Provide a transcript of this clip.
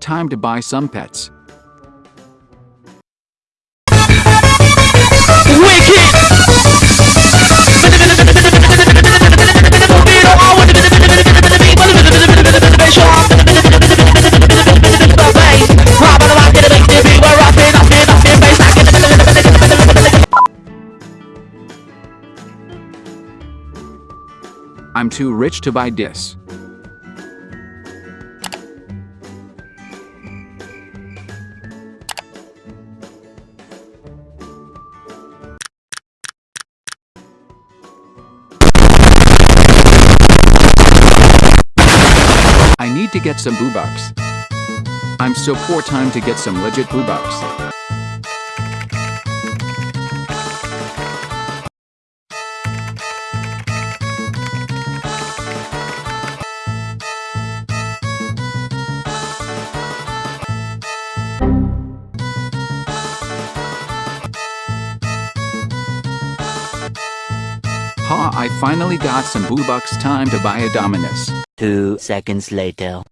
Time to buy some pets. I'm too rich to buy this. Need to get some Robux. I'm so poor time to get some legit boo Ha, I finally got some Robux time to buy a Dominus. Two seconds later.